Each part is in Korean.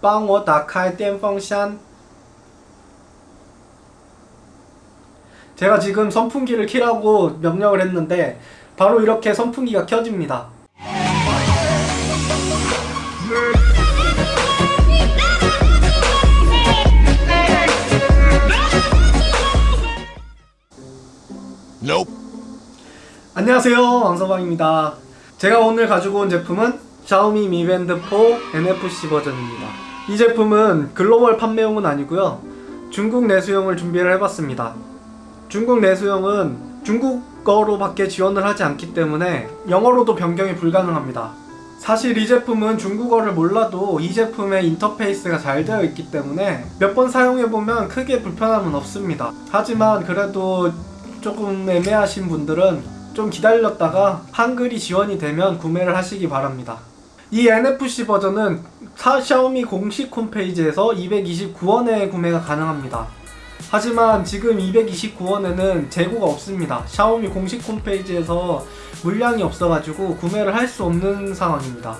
帮我打开电风扇 제가 지금 선풍기를 키라고 명령을 했는데 바로 이렇게 선풍기가 켜집니다. Nope. 안녕하세요 왕서방입니다 제가 오늘 가지고 온 제품은 샤오미 미밴드 4 NFC 버전입니다 이 제품은 글로벌 판매용은 아니고요. 중국 내수용을 준비를 해봤습니다. 중국 내수용은 중국어로 밖에 지원을 하지 않기 때문에 영어로도 변경이 불가능합니다. 사실 이 제품은 중국어를 몰라도 이 제품의 인터페이스가 잘 되어 있기 때문에 몇 번 사용해보면 크게 불편함은 없습니다. 하지만 그래도 조금 애매하신 분들은 좀 기다렸다가 한글이 지원이 되면 구매를 하시기 바랍니다. 이 NFC 버전은 사, 샤오미 공식 홈페이지에서 229원에 구매가 가능합니다. 하지만 지금 229원에는 재고가 없습니다. 샤오미 공식 홈페이지에서 물량이 없어가지고 구매를 할 수 없는 상황입니다.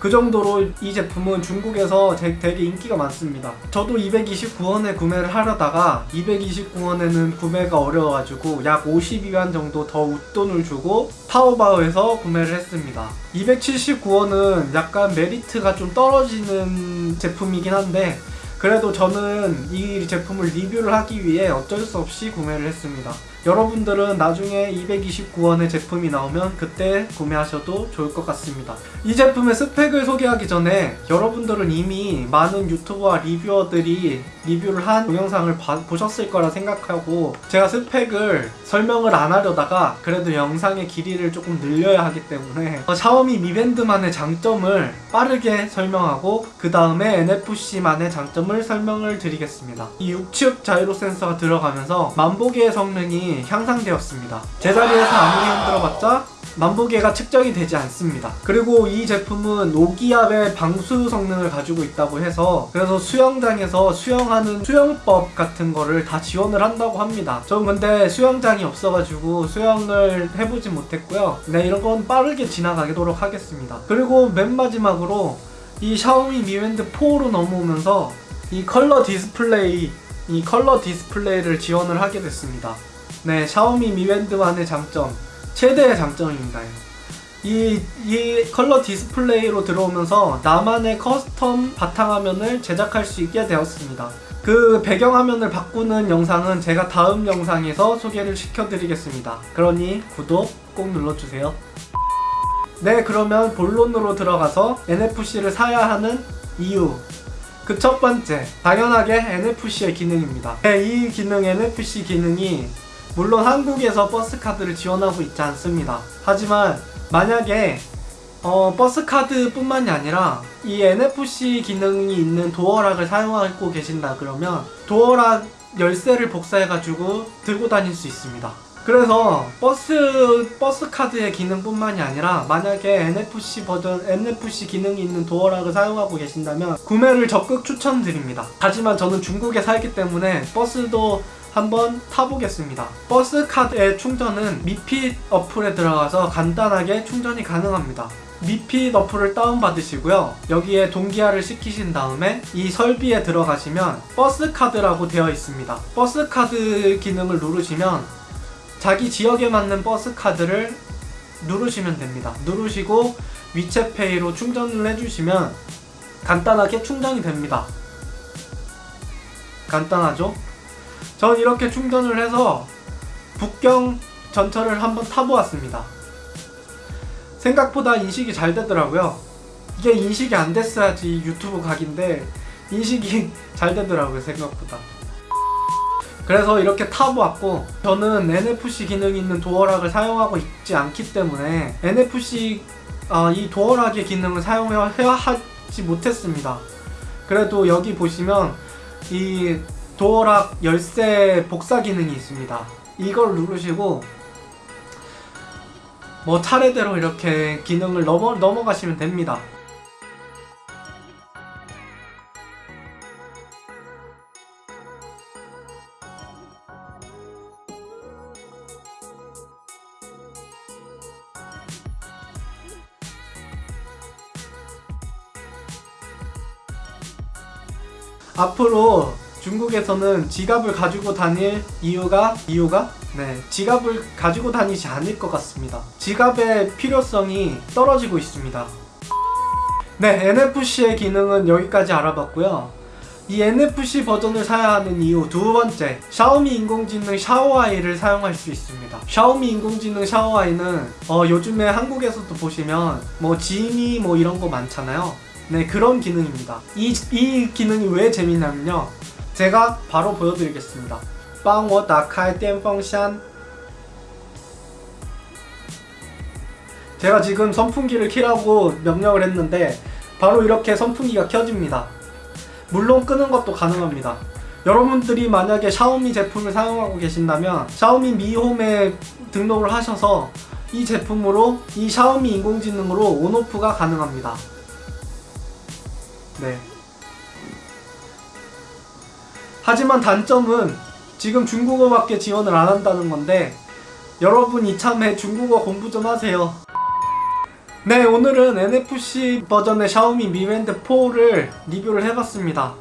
그 정도로 이 제품은 중국에서 되게 인기가 많습니다. 저도 229원에 구매를 하려다가 229원에는 구매가 어려워가지고 약 52원 정도 더 웃돈을 주고 타오바오에서 구매를 했습니다. 279원은 약간 메리트가 좀 떨어지는 제품이긴 한데 그래도 저는 이 제품을 리뷰를 하기 위해 어쩔 수 없이 구매를 했습니다. 여러분들은 나중에 229원의 제품이 나오면 그때 구매하셔도 좋을 것 같습니다. 이 제품의 스펙을 소개하기 전에 여러분들은 이미 많은 유튜버와 리뷰어들이 리뷰를 한 동영상을 봐, 보셨을 거라 생각하고 제가 스펙을 설명을 안 하려다가 그래도 영상의 길이를 조금 늘려야 하기 때문에 샤오미 미밴드만의 장점을 빠르게 설명하고 그 다음에 NFC만의 장점을 설명을 드리겠습니다. 이 우측 자이로 센서가 들어가면서 만보계의 성능이 향상되었습니다. 제자리에서 아무리 흔들어봤자 만보계가 측정이 되지 않습니다. 그리고 이 제품은 오기압의 방수 성능을 가지고 있다고 해서 그래서 수영장에서 수영하는 수영법 같은 거를 다 지원을 한다고 합니다. 전 근데 수영장이 없어가지고 수영을 해보지 못했고요. 네 이런 건 빠르게 지나가도록 하겠습니다. 그리고 맨 마지막으로 이 샤오미 미밴드 4로 넘어오면서 이 컬러 디스플레이 이 컬러 디스플레이를 지원을 하게 됐습니다. 네, 샤오미 미밴드만의 장점, 최대의 장점입니다. 이, 이 컬러 디스플레이로 들어오면서 나만의 custom 바탕화면을 제작할 수 있게 되었습니다. 그 배경화면을 바꾸는 영상은 제가 다음 영상에서 소개를 시켜드리겠습니다. 그러니 구독 꼭 눌러주세요. 네, 그러면 본론으로 들어가서 NFC를 사야 하는 이유 그 첫 번째, 당연하게 NFC의 기능입니다. 네, 이 기능 NFC 기능이 물론 한국에서 버스카드를 지원하고 있지 않습니다. 하지만 만약에 어, 버스카드 뿐만이 아니라 이 NFC 기능이 있는 도어락을 사용하고 계신다 그러면 도어락 열쇠를 복사해가지고 들고 다닐 수 있습니다. 그래서 버스 버스 카드의 기능뿐만이 아니라 만약에 NFC 버전 NFC 기능이 있는 도어락을 사용하고 계신다면 구매를 적극 추천드립니다. 하지만 저는 중국에 살기 때문에 버스도 한번 타보겠습니다. 버스 카드의 충전은 Mi Fit 어플에 들어가서 간단하게 충전이 가능합니다. Mi Fit 어플을 다운받으시고요. 여기에 동기화를 시키신 다음에 이 설비에 들어가시면 버스 카드라고 되어 있습니다. 버스 카드 기능을 누르시면 자기 지역에 맞는 버스 카드를 누르시면 됩니다. 누르시고 위챗페이로 충전을 해주시면 간단하게 충전이 됩니다. 간단하죠? 전 이렇게 충전을 해서 북경 전철을 한번 타보았습니다. 생각보다 인식이 잘 되더라고요. 이게 인식이 안 됐어야지 유튜브 각인데 인식이 잘 되더라고요 생각보다. 그래서 이렇게 타보았고 저는 NFC 기능이 있는 도어락을 사용하고 있지 않기 때문에 NFC 어, 이 도어락의 기능을 사용하지 못했습니다. 그래도 여기 보시면 이 도어락 열쇠 복사 기능이 있습니다. 이걸 누르시고 뭐 차례대로 이렇게 기능을 넘어, 넘어가시면 됩니다. 앞으로 중국에서는 지갑을 가지고 다닐 이유가 이유가 네 지갑을 가지고 다니지 않을 것 같습니다. 지갑의 필요성이 떨어지고 있습니다. 네 NFC의 기능은 여기까지 알아봤고요. 이 NFC 버전을 사야 하는 이유 두 번째 샤오미 인공지능 샤오아이를 사용할 수 있습니다 샤오미 인공지능 샤오아이는 어, 요즘에 한국에서도 보시면 뭐 지니 뭐 이런 거 많잖아요 네 그런 기능입니다 이, 이 기능이 왜 재밌냐면요 제가 바로 보여드리겠습니다 帮我打开电风扇 제가 지금 선풍기를 키라고 명령을 했는데 바로 이렇게 선풍기가 켜집니다 물론 끄는 것도 가능합니다. 여러분들이 만약에 샤오미 제품을 사용하고 계신다면 샤오미 미홈에 등록을 하셔서 이 제품으로 이 샤오미 인공지능으로 온오프가 가능합니다. 네. 하지만 단점은 지금 중국어밖에 지원을 안 한다는 건데 여러분 이참에 중국어 공부 좀 하세요. 네 오늘은 NFC 버전의 샤오미 미밴드 4를 리뷰를 해봤습니다.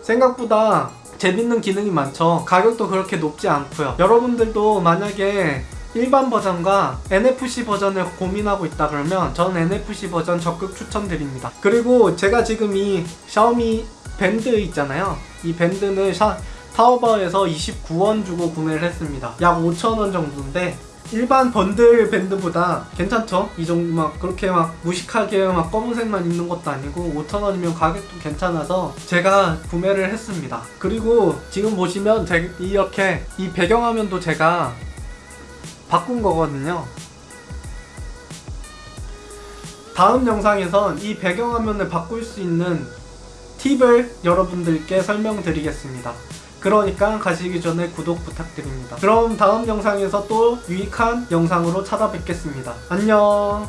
생각보다 재밌는 기능이 많죠. 가격도 그렇게 높지 않고요. 여러분들도 만약에 일반 버전과 NFC 버전을 고민하고 있다 그러면 전 NFC 버전 적극 추천드립니다. 그리고 제가 지금 이 샤오미 밴드 있잖아요 이 밴드는 샤, 타오바오에서 29원 주고 구매를 했습니다 약 5천원 정도인데 일반 번들 밴드보다 괜찮죠? 이 정도 막 그렇게 막 무식하게 막 검은색만 있는 것도 아니고 5,000원이면 가격도 괜찮아서 제가 구매를 했습니다. 그리고 지금 보시면 제, 이렇게 이 배경화면도 제가 바꾼 거거든요. 다음 영상에선 이 배경화면을 바꿀 수 있는 팁을 여러분들께 설명드리겠습니다. 그러니까 가시기 전에 구독 부탁드립니다. 그럼 다음 영상에서 또 유익한 영상으로 찾아뵙겠습니다. 안녕!